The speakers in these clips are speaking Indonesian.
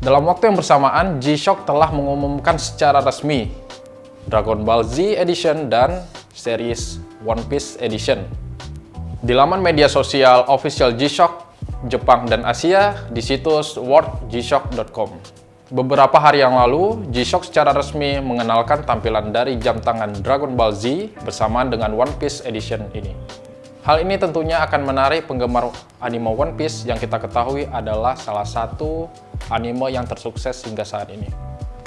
Dalam waktu yang bersamaan, G-Shock telah mengumumkan secara resmi Dragon Ball Z Edition dan series One Piece Edition. Di laman media sosial official G-Shock Jepang dan Asia di situs worldgshock.com. Beberapa hari yang lalu, G-Shock secara resmi mengenalkan tampilan dari jam tangan Dragon Ball Z bersamaan dengan One Piece Edition ini. Hal ini tentunya akan menarik penggemar anime One Piece yang kita ketahui adalah salah satu anime yang tersukses hingga saat ini.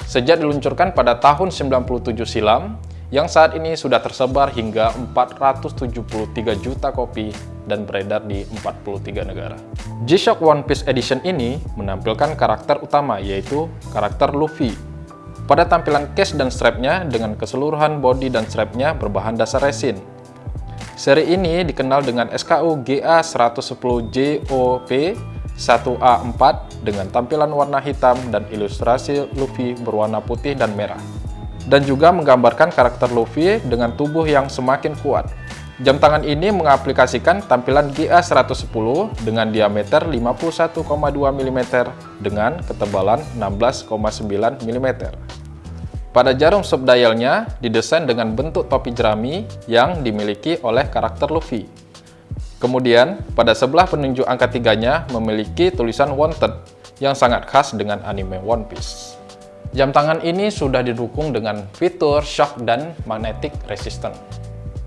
Sejak diluncurkan pada tahun 97 silam, yang saat ini sudah tersebar hingga 473 juta kopi dan beredar di 43 negara. G-Shock One Piece Edition ini menampilkan karakter utama yaitu karakter Luffy. Pada tampilan case dan strapnya dengan keseluruhan body dan strapnya berbahan dasar resin. Seri ini dikenal dengan SKU GA110JOP 1A4 dengan tampilan warna hitam dan ilustrasi Luffy berwarna putih dan merah. Dan juga menggambarkan karakter Luffy dengan tubuh yang semakin kuat. Jam tangan ini mengaplikasikan tampilan GA110 dengan diameter 51,2 mm dengan ketebalan 16,9 mm. Pada jarum subdialnya didesain dengan bentuk topi jerami yang dimiliki oleh karakter Luffy. Kemudian, pada sebelah penunjuk angka tiganya memiliki tulisan Wanted yang sangat khas dengan anime One Piece. Jam tangan ini sudah didukung dengan fitur shock dan magnetic resistant.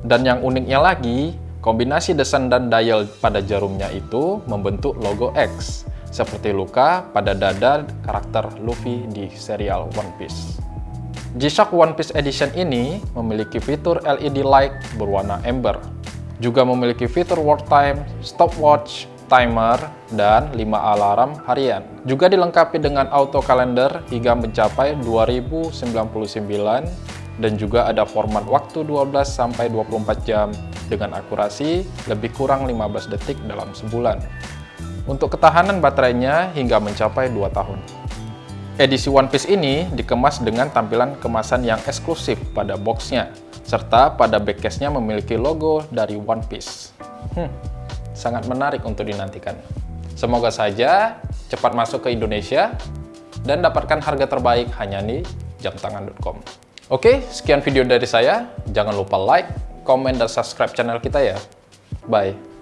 Dan yang uniknya lagi, kombinasi desain dan dial pada jarumnya itu membentuk logo X, seperti luka pada dada karakter Luffy di serial One Piece. G-Shock One Piece Edition ini memiliki fitur LED light berwarna amber juga memiliki fitur work time, stopwatch, timer, dan 5 alarm harian. Juga dilengkapi dengan auto calendar hingga mencapai 2099 dan juga ada format waktu 12-24 jam dengan akurasi lebih kurang 15 detik dalam sebulan. Untuk ketahanan baterainya hingga mencapai 2 tahun. Edisi One Piece ini dikemas dengan tampilan kemasan yang eksklusif pada boxnya, serta pada backcase-nya memiliki logo dari One Piece. Hmm, sangat menarik untuk dinantikan. Semoga saja cepat masuk ke Indonesia dan dapatkan harga terbaik hanya di jamtangan.com. Oke, sekian video dari saya. Jangan lupa like, komen, dan subscribe channel kita ya. Bye.